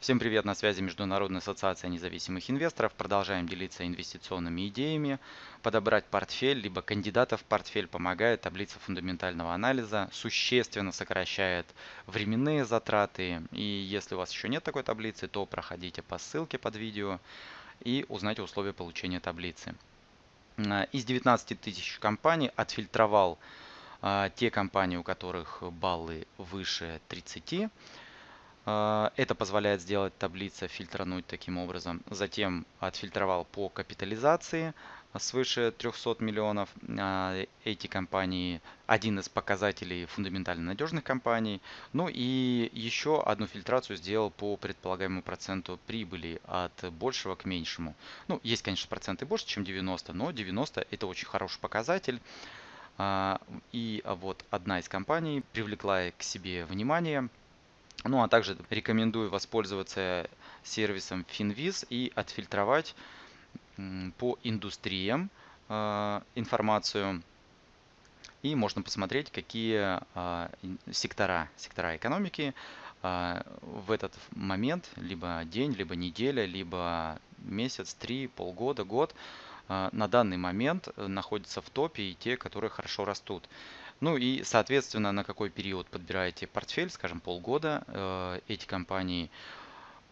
Всем привет, на связи Международная ассоциация независимых инвесторов. Продолжаем делиться инвестиционными идеями. Подобрать портфель, либо кандидатов в портфель помогает таблица фундаментального анализа, существенно сокращает временные затраты. И если у вас еще нет такой таблицы, то проходите по ссылке под видео и узнайте условия получения таблицы. А, из 19 тысяч компаний отфильтровал а, те компании, у которых баллы выше 30 а, это позволяет сделать таблица, фильтрануть таким образом. Затем отфильтровал по капитализации свыше 300 миллионов. А, эти компании один из показателей фундаментально надежных компаний. Ну и еще одну фильтрацию сделал по предполагаемому проценту прибыли от большего к меньшему. Ну, есть, конечно, проценты больше, чем 90, но 90 это очень хороший показатель. А, и вот одна из компаний привлекла к себе внимание – ну а также рекомендую воспользоваться сервисом Finviz и отфильтровать по индустриям а, информацию. И можно посмотреть, какие а, сектора, сектора экономики а, в этот момент, либо день, либо неделя, либо месяц, три, полгода, год, на данный момент находятся в топе и те, которые хорошо растут. Ну и, соответственно, на какой период подбираете портфель, скажем, полгода, э, эти компании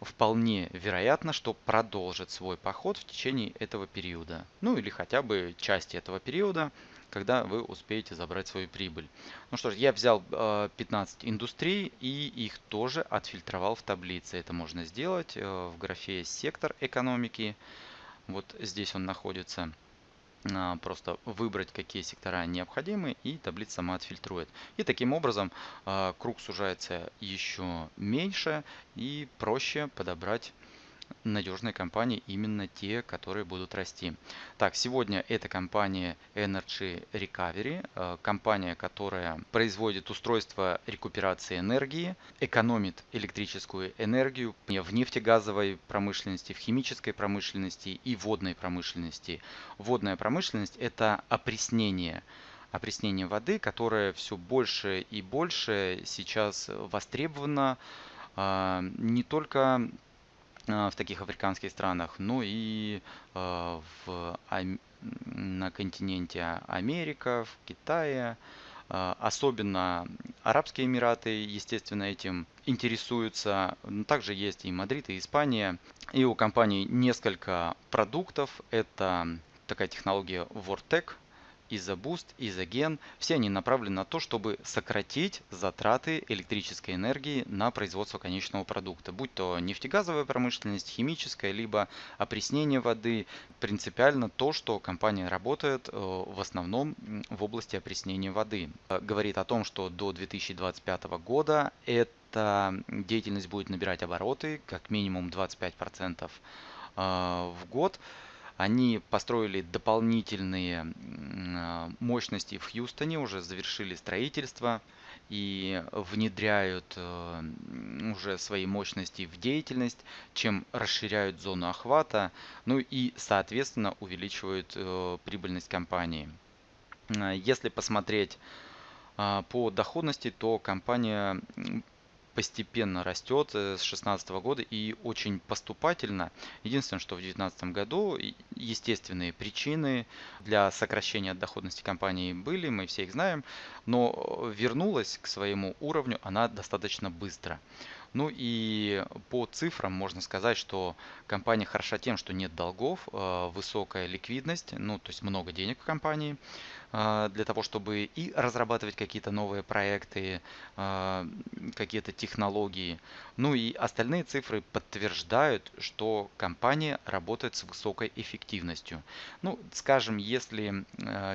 вполне вероятно, что продолжат свой поход в течение этого периода. Ну или хотя бы части этого периода, когда вы успеете забрать свою прибыль. Ну что ж, я взял 15 э, индустрий и их тоже отфильтровал в таблице. Это можно сделать э, в графе «Сектор экономики». Вот здесь он находится. А, просто выбрать, какие сектора необходимы, и таблица сама отфильтрует. И таким образом а, круг сужается еще меньше и проще подобрать надежные компании, именно те, которые будут расти. Так, сегодня это компания Energy Recovery, э, компания, которая производит устройство рекуперации энергии, экономит электрическую энергию в нефтегазовой промышленности, в химической промышленности и водной промышленности. Водная промышленность – это опреснение опреснение воды, которое все больше и больше сейчас востребовано а, не только в таких африканских странах, ну и а, в, на континенте Америка, в Китае. А, особенно Арабские Эмираты, естественно, этим интересуются. Также есть и Мадрид, и Испания. И у компании несколько продуктов. Это такая технология Vortec, Изобуст, Изоген, все они направлены на то, чтобы сократить затраты электрической энергии на производство конечного продукта, будь то нефтегазовая промышленность, химическая, либо опреснение воды. Принципиально то, что компания работает э, в основном в области опреснения воды. Э, говорит о том, что до 2025 года эта деятельность будет набирать обороты, как минимум 25% э, в год. Они построили дополнительные а, мощности в Хьюстоне, уже завершили строительство и внедряют э, уже свои мощности в деятельность, чем расширяют зону охвата, ну и, соответственно, увеличивают э, прибыльность компании. Если посмотреть по доходности, то компания постепенно растет э, с 2016 года и очень поступательно. Единственное, что в 2019 году естественные причины для сокращения доходности компании были, мы все их знаем, но вернулась к своему уровню она достаточно быстро. Ну и по цифрам можно сказать, что компания хороша тем, что нет долгов, э, высокая ликвидность, ну то есть много денег в компании для того, чтобы и разрабатывать какие-то новые проекты, э, какие-то технологии. Ну и остальные цифры подтверждают, что компания работает с высокой эффективностью. Ну, скажем, если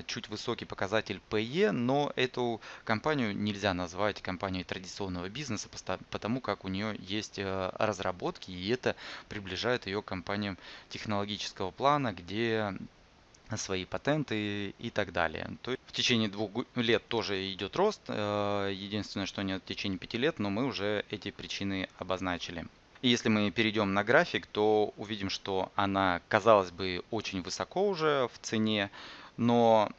чуть высокий показатель PE, но эту компанию нельзя назвать компанией традиционного бизнеса, потому как у нее есть разработки, и это приближает ее к компаниям технологического плана, где свои патенты и так далее. То есть в течение двух лет тоже идет рост. Э, единственное, что нет в течение пяти лет, но мы уже эти причины обозначили. И если мы перейдем на график, то увидим, что она, казалось бы, очень высоко уже в цене, но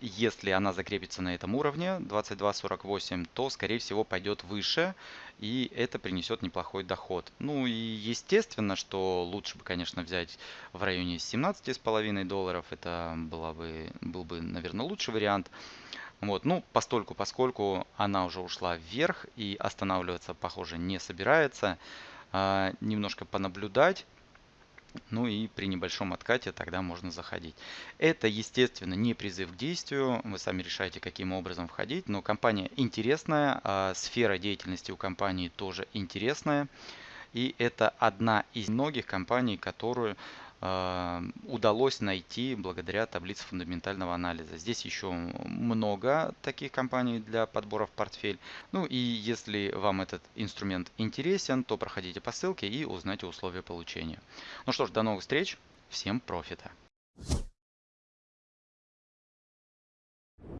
если она закрепится на этом уровне 22.48, то скорее всего пойдет выше и это принесет неплохой доход. Ну и естественно, что лучше бы, конечно, взять в районе 17,5 долларов, это была бы, был бы, наверное, лучший вариант. Вот, ну, постольку, поскольку она уже ушла вверх и останавливаться, похоже, не собирается, немножко понаблюдать, ну и при небольшом откате тогда можно заходить. Это, естественно, не призыв к действию. Вы сами решаете, каким образом входить. Но компания интересная, а сфера деятельности у компании тоже интересная. И это одна из многих компаний, которую удалось найти благодаря таблице фундаментального анализа. Здесь еще много таких компаний для подбора в портфель. Ну и если вам этот инструмент интересен, то проходите по ссылке и узнайте условия получения. Ну что ж, до новых встреч. Всем профита!